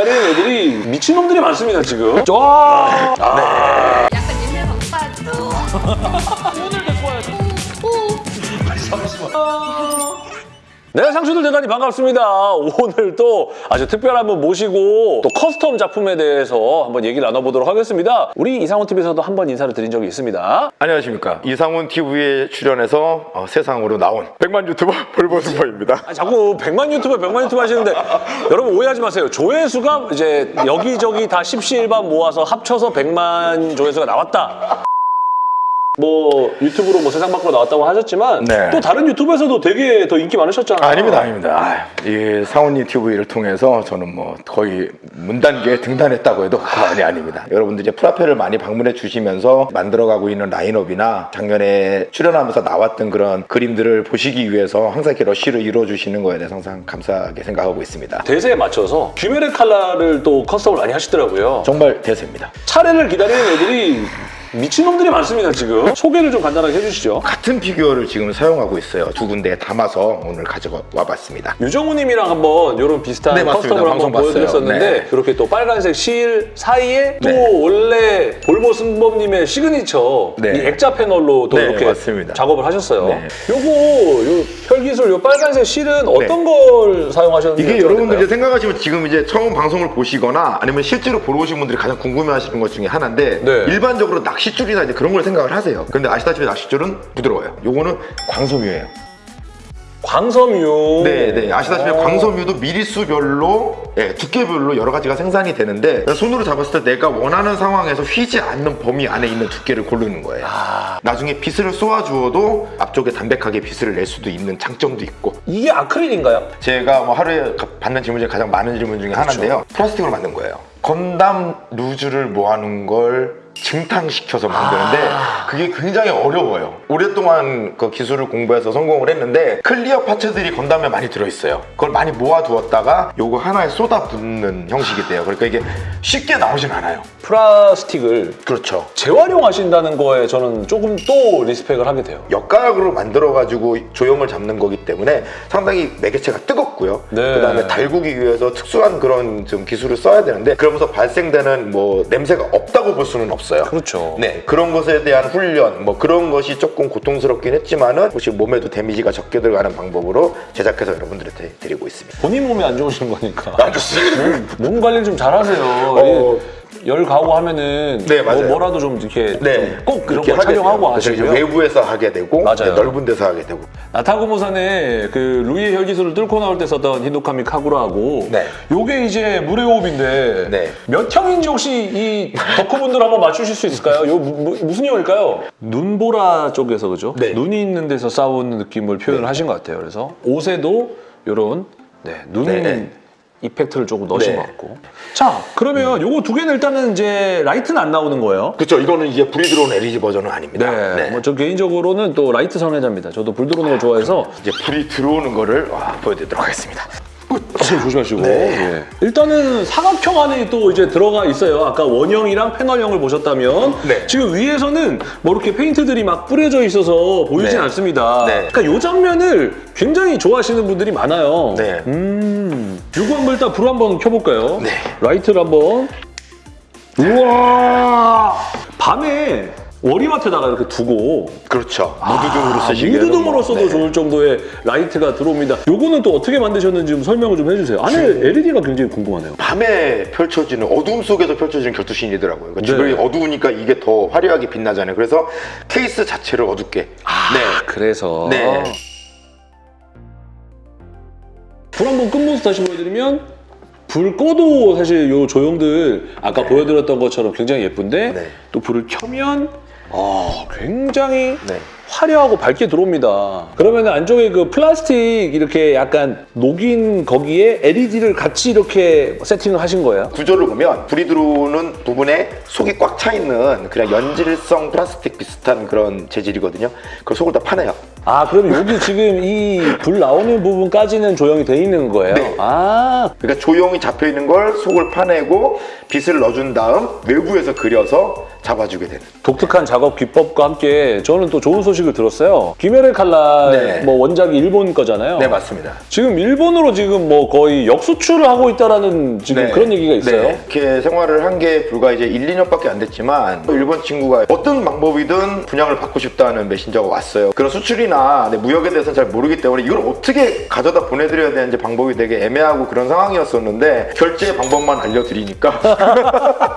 기다리는 애들이 미친놈들이 많습니다 지금. 와 아, 약간 옛날 방파도. 오늘도 좋아요 네, 상추들 대단히 반갑습니다. 오늘 또 아주 특별한 분 모시고 또 custom 작품에 대해서 한번 얘기를 나눠보도록 하겠습니다. 우리 이상훈 TV에서도 한 번 인사를 드린 적이 있습니다. 안녕하십니까 이상훈 TV에 출연해서 어, 세상으로 나온 백만 유튜버 볼보스보입니다 아, 자꾸 100만 유튜버, 100만 유튜버 하시는데 여러분 오해하지 마세요. 조회수가 이제 여기저기 다 십시일반 모아서 합쳐서 100만 조회수가 나왔다. 뭐 유튜브로 뭐 세상 밖으로 나왔다고 하셨지만 네. 또 다른 유튜브에서도 되게 더 인기 많으셨잖아요. 아닙니다 아닙니다 이 상훈이 TV를 통해서 저는 뭐 거의 문단계에 등단했다고 해도 과언이 아닙니다 여러분들 이제 프라페를 많이 방문해 주시면서 만들어가고 있는 라인업이나 작년에 출연하면서 나왔던 그런 그림들을 보시기 위해서 항상 이렇게 러쉬를 이루어주시는 거에 대해서 항상 감사하게 생각하고 있습니다 대세에 맞춰서 귀멸의 칼날을 또 custom을 많이 하시더라고요. 정말 대세입니다 차례를 기다리는 애들이 미친놈들이 많습니다 지금. 소개를 좀 간단하게 해주시죠. 같은 피규어를 지금 사용하고 있어요 두 군데에 담아서 오늘 가져와 봤습니다 유정우님이랑 한번 이런 비슷한 네. custom을 한번. 보여드렸었는데 네. 이렇게 또 빨간색 실 사이에 또 네. 원래 볼보 승범님의 시그니처 네. 이 액자 패널로 또 네, 이렇게 맞습니다. 작업을 하셨어요. 네. 요거 요 혈기술 요 빨간색 실은 어떤 걸 사용하셨는지 이게 여러분들 이제? 생각하시면 지금 이제 처음 방송을 보시거나 아니면 실제로 보러 오신 분들이 가장 궁금해하시는 것 중에 하나인데 네. 일반적으로 낚싯줄이나 이제 그런 걸 생각을 하세요. 근데 아시다시피 낚싯줄은 부드러워요. 요거는 광섬유예요. 광섬유. 네, 네. 아시다시피 어. 광섬유도 미리수별로, 예, 두께별로 여러 가지가 생산이 되는데 손으로 잡았을 때 내가 원하는 상황에서 휘지 않는 범위 안에 있는 두께를 고르는 거예요. 나중에 빛을 쏘아주어도 앞쪽에 담백하게 빛을 낼 수도 있는 장점도 있고 이게 아크릴인가요? 제가 뭐 하루에 가- 받는 질문 중에 가장 많은 질문 중에 하나인데요. 플라스틱으로 만든 거예요. 건담 loose를 모아놓은 걸 중탕시켜서 만드는데 그게 굉장히 어려워요. 오랫동안 그 기술을 공부해서 성공을 했는데 clear parts들이 건담에 많이 들어있어요. 그걸 많이 모아두었다가 요거 하나에 쏟아붓는 형식이 돼요. 그러니까 이게 쉽게 나오진 않아요. 플라스틱을 그렇죠. 재활용하신다는 거에 저는 조금 또 리스펙을 하게 돼요. 역가락으로 만들어가지고 조형을 잡는 거기 때문에 상당히 매개체가 뜨겁고요. 네. 그 다음에 달구기 위해서 특수한 그런 좀 기술을 써야 되는데 그러면서 발생되는 뭐 냄새가 없다고 볼 수는 없어요. 그렇죠. 네 그런 것에 대한 훈련 뭐 그런 것이 조금 고통스럽긴 했지만은 혹시 몸에도 데미지가 적게 들어가는 방법으로 제작해서 여러분들한테 드리고 있습니다. 본인 몸이 안 좋으신 거니까. 안 좋습니다. 몸 관리 좀 잘하세요. 어. 이열 가고 하면은 네, 맞아요. 뭐, 라도좀 이렇게 네, 좀꼭 이런 그렇게 거. 그래서 하시고요. 외부에서 하게 되고 맞아요. 넓은 데서 하게 되고 나타구모산에 그 루이의 혈기술을 뚫고 나올 때 썼던 히노카미 카구라하고 네. 요게 이제 물의 호흡인데 네. 몇 형인지 혹시 이 덕후분들 한번 맞추실 수 있을까요? 요 무, 무슨 형일까요? 눈보라 쪽에서 그죠? 네. 눈이 있는 데서 싸우는 느낌을 표현을 하신 것 같아요. 그래서 옷에도 요런 네, 눈 네. effect를 조금 넣으신 네. 것 같고 자 그러면 요거 두 개는 일단은 이제 라이트는 안 나오는 거예요. 그렇죠. 이거는 이제 불이 들어온 LED 버전은 아닙니다. 네, 뭐저 개인적으로는 또 라이트 선호자입니다. 저도 불 들어오는 걸 좋아해서 이제 불이 들어오는 거를 와, 보여드리도록 하겠습니다. 어, 조심하시고. 네. 예. 일단은 사각형 안에 또 이제 들어가 있어요. 아까 원형이랑 패널형을 보셨다면 네. 지금 위에서는 뭐 이렇게 페인트들이 막 뿌려져 있어서 보이진 네. 않습니다. 네. 그러니까 이 장면을 굉장히 좋아하시는 분들이 많아요. 네. 음, 요거 한번 일단 불 한번 켜볼까요? 네. 라이트를 한번. 우와! 밤에 머리맡에다가 이렇게 두고 그렇죠. 무드등으로 쓰시기에는 무드등으로 뭐, 써도 네. 좋을 정도의 라이트가 들어옵니다. 요거는 또 어떻게 만드셨는지 좀 설명을 좀 해주세요. 안에 LED가 굉장히 궁금하네요. 밤에 펼쳐지는 어둠 속에서 펼쳐지는 결투신이더라고요. 그러니까 네. 주변이 어두우니까 이게 더 화려하게 빛나잖아요. 그래서 케이스 자체를 어둡게. 네. 그래서 네. 불 한번 끈모습 다시 보여드리면 불 꺼도 사실 요 조형들 아까 보여드렸던 것처럼 굉장히 예쁜데 네. 또 불을 켜면 아 굉장히 네. 화려하고 밝게 들어옵니다. 그러면 안쪽에 그 플라스틱 이렇게 약간 녹인 거기에 LED를 같이 이렇게 세팅을 하신 거예요? 구조를 보면 불이 들어오는 부분에 속이 꽉 차 있는 그냥 연질성 플라스틱 비슷한 그런 재질이거든요. 그 속을 다 파내요. 아 그럼 여기 지금 이 불 나오는 부분까지는 조형이 돼 있는 거예요? 네. 아 그러니까 조형이 잡혀 있는 걸 속을 파내고 빛을 넣어준 다음 외부에서 그려서 잡아주게 되는. 독특한 작업 기법과 함께 저는 또 좋은 소식을 들었어요. 김열의 칼날 네. 뭐 원작이 일본 거잖아요. 네 맞습니다. 지금 일본으로 지금 뭐 거의 역수출을 하고 있다라는 지금 네. 그런 얘기가 있어요. 네. 이렇게 생활을 한 게 불과 이제 1, 2년밖에 안 됐지만 또 일본 친구가 어떤 방법이든 분양을 받고 싶다는 메신저가 왔어요. 그런 수출이나 네, 무역에 대해서는 잘 모르기 때문에 이걸 어떻게 가져다 보내드려야 되는지 방법이 되게 애매하고 그런 상황이었었는데 결제 방법만 알려드리니까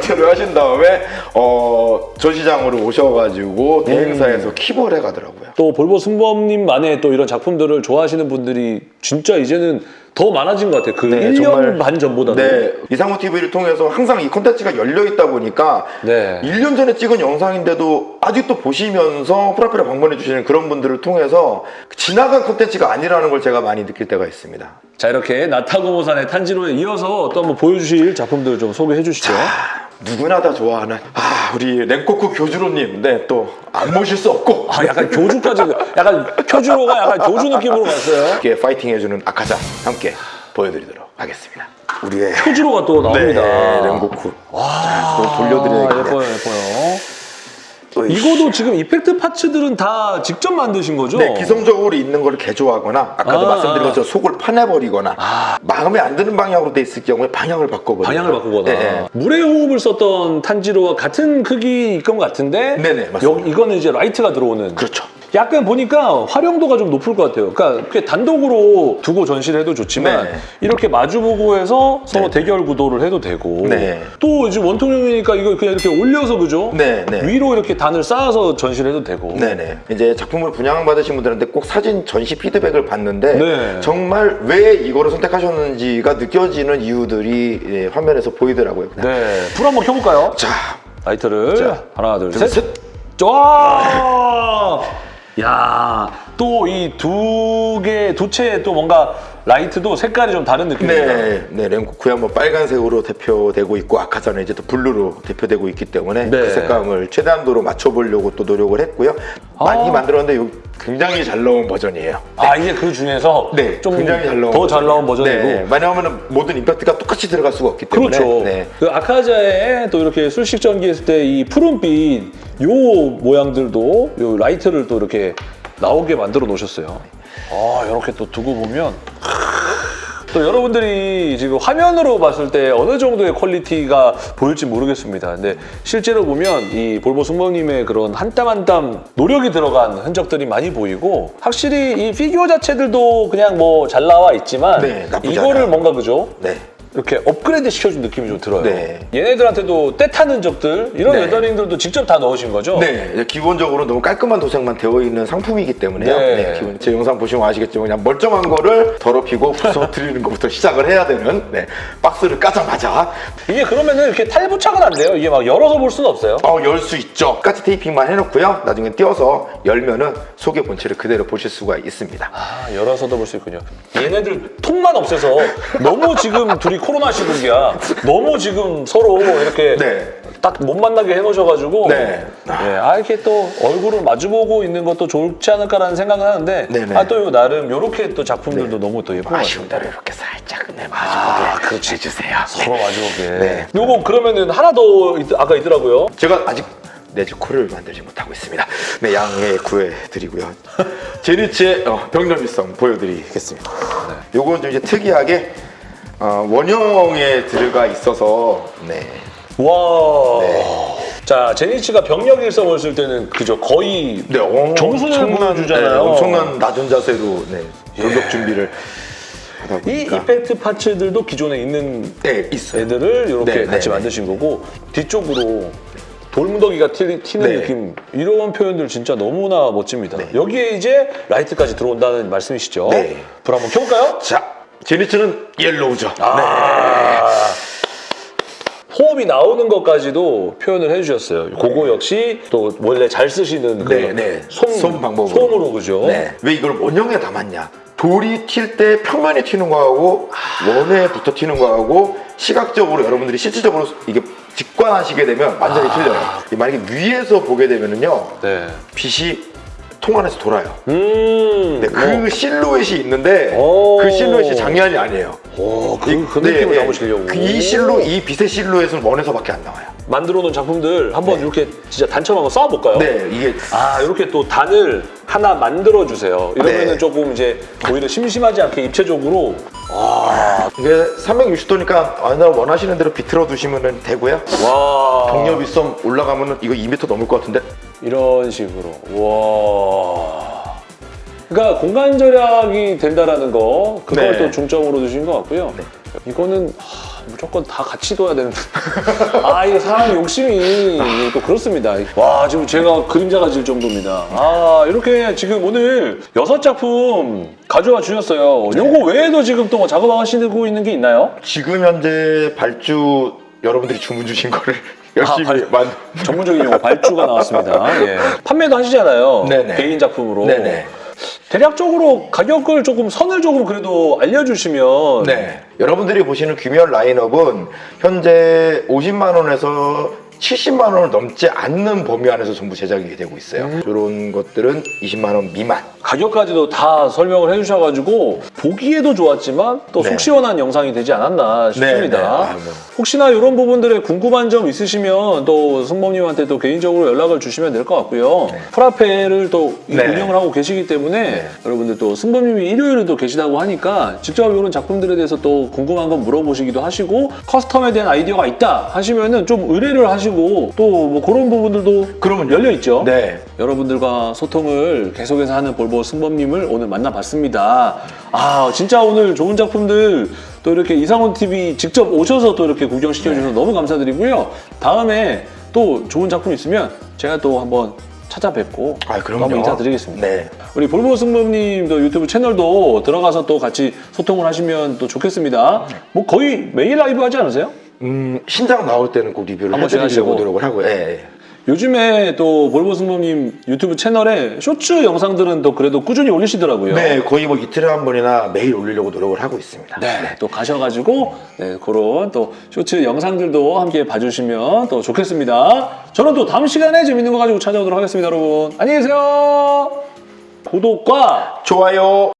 결제를 하신 다음에 어, 전시장으로 오셔가지고 대행사에서 킵을 해가더라고요. 또 볼보 승범님만의 또 이런 작품들을 좋아하시는 분들이 진짜 이제는 더 많아진 것 같아요. 그 네, 1년 정말. 반 전보다도. 네, 이상호 TV를 통해서 항상 이 콘텐츠가 열려 있다 보니까 네. 1년 전에 찍은 영상인데도 아직도 보시면서 프라필에 방문해 주시는 그런 분들을 통해서 지나간 콘텐츠가 아니라는 걸 제가 많이 느낄 때가 있습니다. 자 이렇게 나타고모산의 탄지로에 이어서 또 한번 보여주실 작품들 좀 소개해 주시죠. 누구나 다 좋아하는 아 우리 랭코쿠 교주로님 네 또 안 모실 수 없고 아 약간 교주까지 약간 표주로가 약간 교주 느낌으로 갔어요. 이렇게 파이팅 해주는 아카자 함께 보여드리도록 하겠습니다. 우리의 표주로가 또 나옵니다. 네, 랭코쿠 자, 또 돌려드려야겠네요. 예뻐요, 예뻐요. 이거도 지금 이펙트 파츠들은 다 직접 만드신 거죠? 네, 기성적으로 있는 걸 개조하거나 아까도 아, 말씀드린 아. 것처럼 속을 파내버리거나 마음에 안 드는 방향으로 돼 있을 경우에 방향을 바꿔버리고 방향을 바꾸거나 네, 네. 물의 호흡을 썼던 탄지로와 같은 크기일 것 같은데 네네, 맞습니다. 여기 이거는 이제 라이트가 들어오는 그렇죠. 약간 보니까 활용도가 좀 높을 것 같아요. 그러니까 단독으로 두고 전시를 해도 좋지만 네네. 이렇게 마주보고 해서 서로 네. 대결 구도를 해도 되고 네. 또 이제 원통형이니까 이거 그냥 이렇게 올려서 그죠? 네, 네. 위로 이렇게 단을 쌓아서 전시를 해도 되고. 이제 작품을 분양받으신 분들한테 꼭 사진 전시 피드백을 받는데 네. 정말 왜 이거를 선택하셨는지가 느껴지는 이유들이 예, 화면에서 보이더라고요. 네. 불 한번 켜볼까요? 자, 라이트를 자, 하나 둘, 둘, 셋. 셋. 와! 야, 또 이 두 개, 두채또 뭔가 라이트도 색깔이 좀 다른 느낌입니다. 네, 네, 렌고쿠야 뭐 빨간색으로 대표되고 있고 아카자는 이제 또 blue로 대표되고 있기 때문에 네. 그 색감을 최대한도로 맞춰보려고 또 노력을 했고요. 아. 많이 만들었는데 요 굉장히 잘 나온 버전이에요. 아, 이게 그 중에서 네, 좀 굉장히 잘 나온 더잘 나온 버전이고. 네, 왜냐하면 모든 effect가 똑같이 들어갈 수가 없기 때문에 그렇죠. 네. 그 아카자에 또 이렇게 술식 전개했을 때 이 푸른빛 요 모양들도 요 라이트를 또 이렇게 나오게 만들어 놓으셨어요. 아, 이렇게 또 두고 보면 또 여러분들이 지금 화면으로 봤을 때 어느 정도의 quality가 보일지 모르겠습니다. 근데 실제로 보면 이 볼보 승범님의 그런 한 땀 한 땀 노력이 들어간 흔적들이 많이 보이고 확실히 이 피규어 자체들도 그냥 뭐 잘 나와 있지만 네, 이거를 않아요. 뭔가 그죠? 네. 이렇게 업그레이드 시켜준 느낌이 좀 들어요. 네. 얘네들한테도 때 타는 적들 이런 네. 웨더링들도 직접 다 넣으신 거죠? 네, 기본적으로 너무 깔끔한 도색만 되어 있는 상품이기 때문에요. 네. 네, 기본 제 영상 보시면 아시겠지만 그냥 멀쩡한 거를 더럽히고 부숴드리는 것부터 시작을 해야 되는 네, 박스를 까자마자 이게 그러면 은 이렇게 탈부착은 안 돼요? 이게 막 열어서 볼 수는 없어요? 어, 열 수 있죠. 까치 테이핑만 해놓고요. 나중에 띄어서 열면 은 속의 본체를 그대로 보실 수가 있습니다. 아, 열어서도 볼 수 있군요. 얘네들 통만 없애서 너무 지금 둘이 코로나 시국이야. 너무 지금 서로 이렇게 네. 딱못 만나게 해놓으셔가지고 네. 아 이렇게 또 얼굴을 마주보고 있는 것도 좋지 않을까라는 생각은 하는데 네네. 아또 나름 이렇게 또 작품들도 너무 또 예쁜 것 아쉬운 같아요. 대로 이렇게 살짝 네, 아, 마주보게 그렇지. 해주세요. 서로 마주보게. 네. 요거 그러면은 하나 더 있- 아까 있더라고요. 제가 아직 네즈코를 만들지 못하고 있습니다. 네, 양해 구해드리고요. 제니치의 어, 병렬미성 보여드리겠습니다. 네. 요건 좀 이제 특이하게 어, 원형에 들어가 있어서 네. 와. 자 제니치가 병력 일성을 쓸 때는 그죠 거의 네, 어, 정수를 엄청난, 보여주잖아요. 네, 엄청난 낮은 자세로 네, 돌격 준비를 하다 이 이펙트 파츠들도 기존에 있는 네. 애들을 이렇게 네, 같이 네, 만드신 거고 뒤쪽으로 돌무더기가 튀, 네. 느낌 이런 표현들 진짜 너무나 멋집니다. 네. 여기에 이제 라이트까지 들어온다는 말씀이시죠? 네. 불 한번 켜볼까요? 자, 젠이츠는 yellow죠. 아. 호흡이 나오는 것까지도 표현을 해주셨어요. 그거 역시 또 원래 잘 쓰시는 그 네, 네. 솜, 솜 방법으로. 솜으로 그죠? 네. 왜 이걸 원형에 담았냐? 돌이 튈 때 평면에 튀는 거하고 원에 붙어 튀는 거하고 시각적으로 여러분들이 실질적으로 이게 직관하시게 되면 완전히 틀려요. 이 만약에 위에서 보게 되면은요 네. 빛이 통 안에서 돌아요. 음. 네, 그 실루엣이 있는데 오. 그 실루엣이 장난이 아니에요. 오, 그, 그 네, 느낌을 네. 담으시려고. 그 이 실루, 이 빛의 실루엣은 원에서밖에 안 나와요. 만들어 놓은 작품들 한번 네. 이렇게 진짜 단처럼 한번 쌓아볼까요? 네, 이게 아 이렇게 또 단을 하나 만들어 주세요. 이러면은 네. 조금 이제 오히려 심심하지 않게 입체적으로 이게 360도니까 아나 원하시는 대로 비틀어 두시면 되고요. 와 경력 위섬 올라가면은 이거 2m 넘을 것 같은데? 이런 식으로 와. 그러니까 공간 절약이 된다라는 거 그걸 네. 또 중점으로 두신 것 같고요. 이거는 하, 무조건 다 같이 둬야 되는데 아 이거 사람 욕심이 또 그렇습니다. 와 지금 제가 그림자가 질 정도입니다. 아 이렇게 지금 오늘 여섯 작품 가져와 주셨어요. 요거 외에도 지금 또뭐 작업하시고 있는 게 있나요? 지금 현재 발주 여러분들이 주문 주신 거를 열심히 발- 만 전문적인 용어 발주가 나왔습니다. 예. 판매도 하시잖아요. 네네. 개인 작품으로. 네네. 대략적으로 가격을 조금 선을 조금 그래도 알려주시면 네. 여러분들이 보시는 귀멸 라인업은 현재 50만 원에서 70만 원을 넘지 않는 범위 안에서 전부 제작이 되고 있어요. 음. 이런 것들은 20만 원 미만. 가격까지도 다 설명을 해주셔가지고 보기에도 좋았지만 또속 네. 시원한 영상이 되지 않았나 싶습니다. 네, 네. 혹시나 이런 부분들에 궁금한 점 있으시면 또 승범님한테 또 개인적으로 연락을 주시면 될 것 같고요. 프라페를 또 네. 운영을 하고 계시기 때문에 네. 여러분들 또 승범님이 일요일에 또 계시다고 하니까 직접 이런 작품들에 대해서 또 궁금한 건 물어보시기도 하시고 커스텀에 대한 아이디어가 있다 하시면은 좀 의뢰를 하시고 또 뭐 그런 부분들도 그러면요. 열려 있죠. 네. 여러분들과 소통을 계속해서 하는 볼보 승범님을 오늘 만나봤습니다. 아 진짜 오늘 좋은 작품들 또 이렇게 이상훈 TV 직접 오셔서 또 이렇게 구경시켜주셔서 너무 감사드리고요. 다음에 또 좋은 작품 있으면 제가 또 한번 찾아뵙고 아, 또 그럼요. 한번 인사드리겠습니다. 네. 우리 볼보 승범님도 유튜브 채널도 들어가서 또 같이 소통을 하시면 또 좋겠습니다. 뭐 거의 매일 라이브 하지 않으세요? 음, 신작 나올 때는 꼭 리뷰를 한 번씩 해드리려고. 노력을 하고요. 예, 예. 요즘에 또 볼보 승범님 유튜브 채널에 쇼츠 영상들은 또 그래도 꾸준히 올리시더라고요. 네, 거의 뭐 이틀에 한 번이나 매일 올리려고 노력을 하고 있습니다. 네, 또 가셔가지고 네, 그런 또 쇼츠 영상들도 함께 봐주시면 또 좋겠습니다. 저는 또 다음 시간에 재밌는 거 가지고 찾아오도록 하겠습니다, 여러분. 안녕히 계세요. 구독과 좋아요.